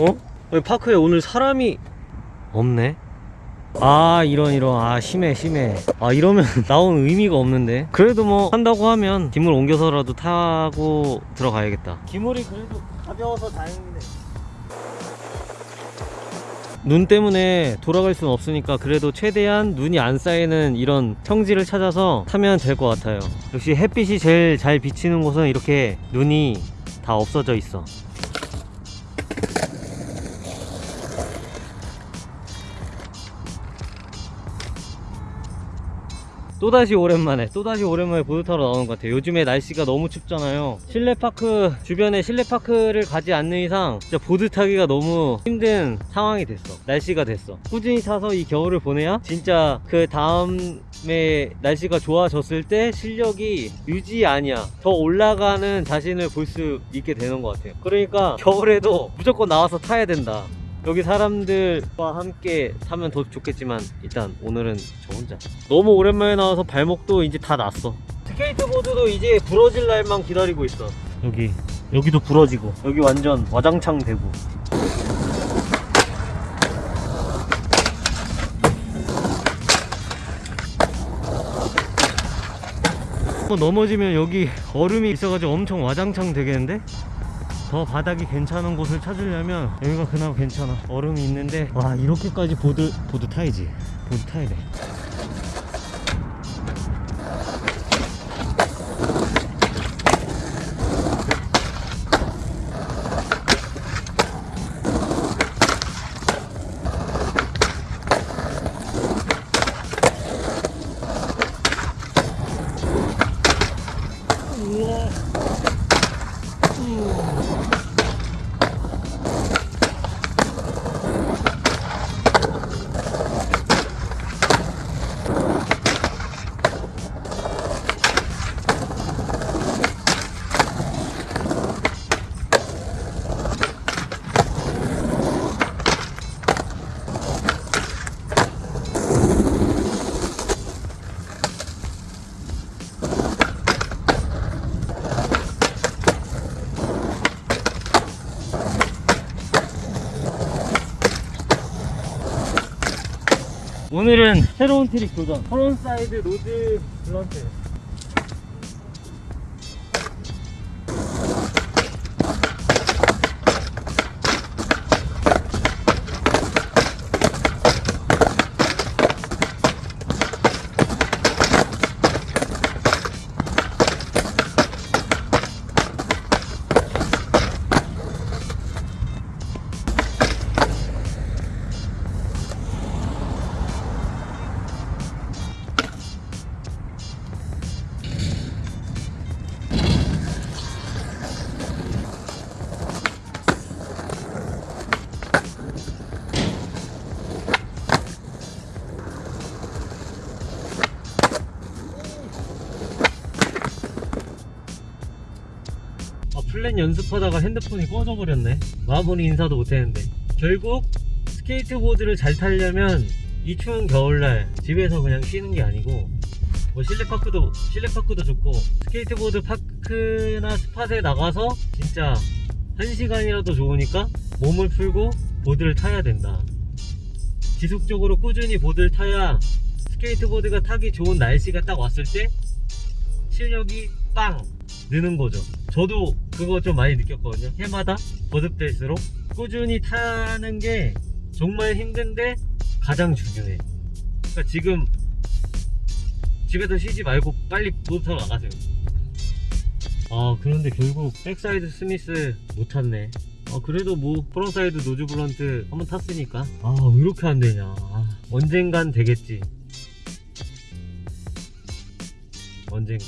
어? 파크에 오늘 사람이 없네? 아 이런 이런. 아 심해 심해. 아 이러면 나온 의미가 없는데. 그래도 뭐 한다고 하면 기물 옮겨서라도 타고 들어가야겠다. 기물이 그래도 가벼워서 다행이네. 눈 때문에 돌아갈 수는 없으니까 그래도 최대한 눈이 안 쌓이는 이런 평지를 찾아서 타면 될 것 같아요. 역시 햇빛이 제일 잘 비치는 곳은 이렇게 눈이 다 없어져 있어 또다시 오랜만에 또다시 오랜만에 보드 타러 나오는 것 같아요. 요즘에 날씨가 너무 춥잖아요. 실내파크 주변에 실내파크를 가지 않는 이상 진짜 보드 타기가 너무 힘든 상황이 됐어. 날씨가 됐어. 꾸준히 타서 이 겨울을 보내야 진짜 그 다음에 날씨가 좋아졌을 때 실력이 유지 아니야. 더 올라가는 자신을 볼 수 있게 되는 것 같아요. 그러니까 겨울에도 무조건 나와서 타야 된다 여기 사람들과 함께 타면 더 좋겠지만 일단 오늘은 저 혼자. 너무 오랜만에 나와서 발목도 이제 다 났어. 스케이트보드도 이제 부러질 날만 기다리고 있어. 여기 여기도 부러지고. 여기 완전 와장창 되고. 또 넘어지면 여기 얼음이 있어가지고 엄청 와장창 되겠는데? 더 바닥이 괜찮은 곳을 찾으려면 여기가 그나마 괜찮아. 얼음이 있는데 와 이렇게까지 보드 보드 타야지. 보드 타야 돼 오늘은 새로운 트릭 도전. 프론사이드 로드 블런트 플랜 연습하다가 핸드폰이 꺼져버렸네. 마무리 인사도 못했는데. 결국 스케이트보드를 잘 타려면 이 추운 겨울날 집에서 그냥 쉬는 게 아니고 뭐 실내파크도 실내파크도 좋고 스케이트보드 park나 spot에 나가서 진짜 한 시간이라도 좋으니까 몸을 풀고 보드를 타야 된다. 지속적으로 꾸준히 보드를 타야 스케이트보드가 타기 좋은 날씨가 딱 왔을 때 실력이 빵 느는 거죠. 저도 그거 좀 많이 느꼈거든요. 해마다 거듭될수록 꾸준히 타는 게 정말 힘든데 가장 중요해. 그러니까 지금 집에서 쉬지 말고 빨리 타러 나가세요. 아 그런데 결국 backside smith 못 탔네. 아 그래도 뭐 frontside nose blunt 한번 탔으니까. 아 왜 이렇게 안 되냐. 아, 언젠간 되겠지. 언젠간